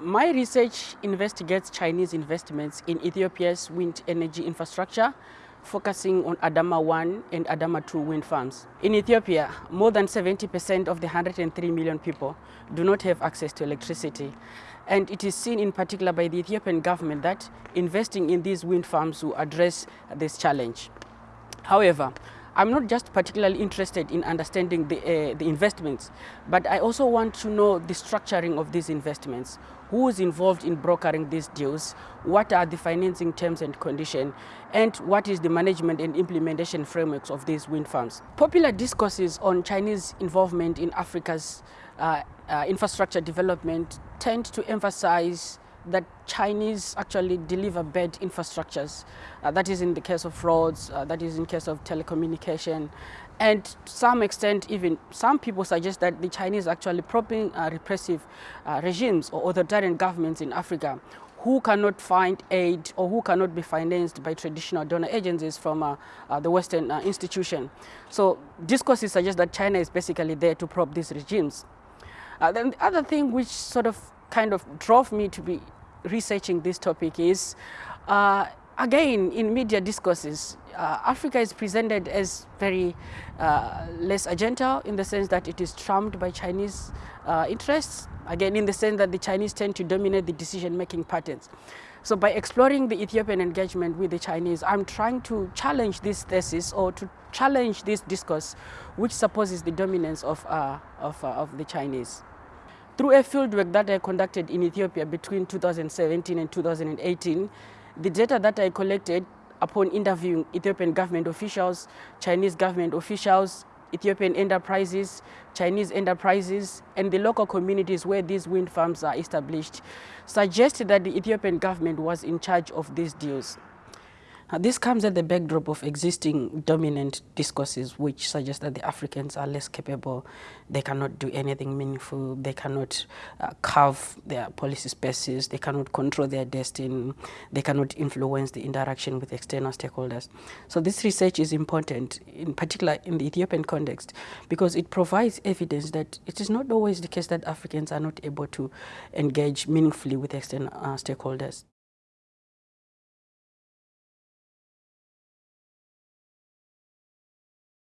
My research investigates Chinese investments in Ethiopia's wind energy infrastructure, focusing on Adama 1 and Adama 2 wind farms. In Ethiopia, more than 70% of the 103 million people do not have access to electricity. And it is seen in particular by the Ethiopian government that investing in these wind farms will address this challenge. However, I'm not just particularly interested in understanding the, uh, the investments, but I also want to know the structuring of these investments. Who is involved in brokering these deals? What are the financing terms and conditions? And what is the management and implementation frameworks of these wind farms? Popular discourses on Chinese involvement in Africa's uh, uh, infrastructure development tend to emphasize that Chinese actually deliver bad infrastructures. Uh, that is in the case of roads, uh, that is in case of telecommunication. And to some extent, even some people suggest that the Chinese actually propping uh, repressive uh, regimes or authoritarian governments in Africa who cannot find aid or who cannot be financed by traditional donor agencies from uh, uh, the Western institution. So discourses suggest that China is basically there to prop these regimes. then the other thing which sort of kind of drove me to be researching this topic is, uh, again, in media discourses, uh, Africa is presented as very uh, less agenda in the sense that it is trumped by Chinese uh, interests, again, in the sense that the Chinese tend to dominate the decision-making patterns. So by exploring the Ethiopian engagement with the Chinese, I'm trying to challenge this thesis or to challenge this discourse which supposes the dominance of, uh, of, uh, of the Chinese. Through a fieldwork that I conducted in Ethiopia between 2017 and 2018, the data that I collected upon interviewing Ethiopian government officials, Chinese government officials, Ethiopian enterprises, Chinese enterprises, and the local communities where these wind farms are established, suggested that the Ethiopian government was in charge of these deals. Uh, this comes at the backdrop of existing dominant discourses which suggest that the Africans are less capable, they cannot do anything meaningful, they cannot uh, carve their policy spaces, they cannot control their destiny, they cannot influence the interaction with external stakeholders. So this research is important, in particular in the Ethiopian context, because it provides evidence that it is not always the case that Africans are not able to engage meaningfully with external uh, stakeholders.